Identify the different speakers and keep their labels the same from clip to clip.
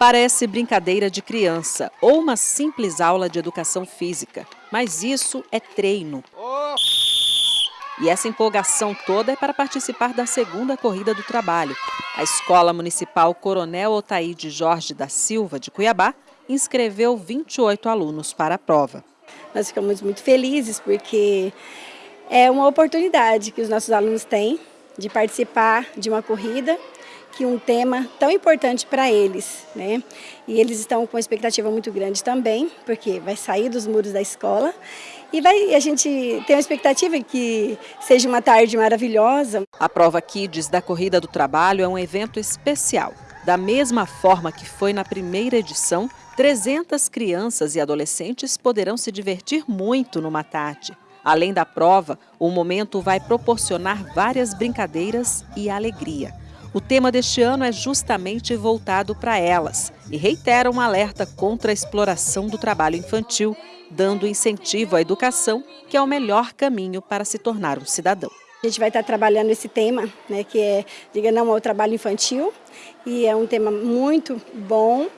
Speaker 1: Parece brincadeira de criança ou uma simples aula de educação física, mas isso é treino. E essa empolgação toda é para participar da segunda corrida do trabalho. A Escola Municipal Coronel Otaíde Jorge da Silva, de Cuiabá, inscreveu 28 alunos para a prova.
Speaker 2: Nós ficamos muito felizes porque é uma oportunidade que os nossos alunos têm de participar de uma corrida que um tema tão importante para eles, né? E eles estão com uma expectativa muito grande também, porque vai sair dos muros da escola e vai, a gente tem uma expectativa que seja uma tarde maravilhosa.
Speaker 1: A prova Kids da Corrida do Trabalho é um evento especial. Da mesma forma que foi na primeira edição, 300 crianças e adolescentes poderão se divertir muito no Matate. Além da prova, o momento vai proporcionar várias brincadeiras e alegria. O tema deste ano é justamente voltado para elas e reitera um alerta contra a exploração do trabalho infantil, dando incentivo à educação, que é o melhor caminho para se tornar um cidadão.
Speaker 2: A gente vai estar trabalhando esse tema, né, que é, diga não ao trabalho infantil, e é um tema muito bom,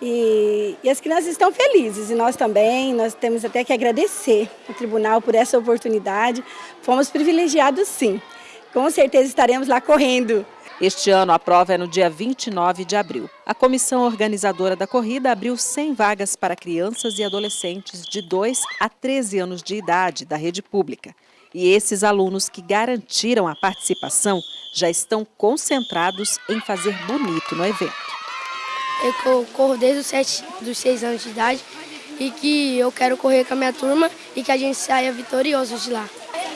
Speaker 2: e, e, as crianças estão felizes, e nós também, nós temos até que agradecer ao tribunal por essa oportunidade, fomos privilegiados sim, com certeza estaremos lá correndo
Speaker 1: este ano a prova é no dia 29 de abril. A comissão organizadora da corrida abriu 100 vagas para crianças e adolescentes de 2 a 13 anos de idade da rede pública. E esses alunos que garantiram a participação já estão concentrados em fazer bonito no evento.
Speaker 3: Eu corro desde os 7, dos 6 anos de idade e que eu quero correr com a minha turma e que a gente saia vitorioso de lá.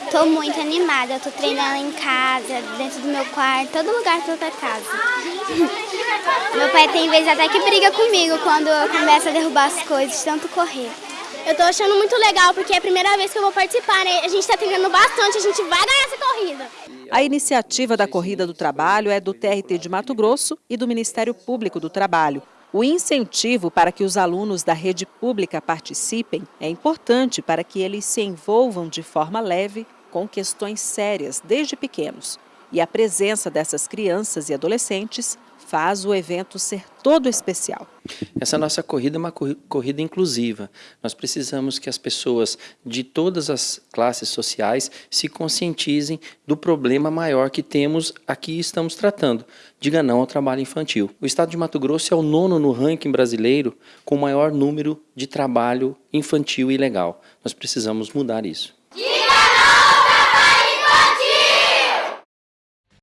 Speaker 4: Estou muito animada, estou treinando em casa, dentro do meu quarto, todo lugar que eu tô casa. meu pai tem vezes até que briga comigo quando eu começo a derrubar as coisas, tanto correr.
Speaker 5: Eu estou achando muito legal, porque é a primeira vez que eu vou participar, né? A gente está treinando bastante, a gente vai ganhar essa corrida.
Speaker 1: A iniciativa da Corrida do Trabalho é do TRT de Mato Grosso e do Ministério Público do Trabalho. O incentivo para que os alunos da rede pública participem é importante para que eles se envolvam de forma leve com questões sérias desde pequenos. E a presença dessas crianças e adolescentes faz o evento ser todo especial.
Speaker 6: Essa nossa corrida é uma corrida inclusiva. Nós precisamos que as pessoas de todas as classes sociais se conscientizem do problema maior que temos aqui e estamos tratando. Diga não ao trabalho infantil. O estado de Mato Grosso é o nono no ranking brasileiro com o maior número de trabalho infantil ilegal. Nós precisamos mudar isso.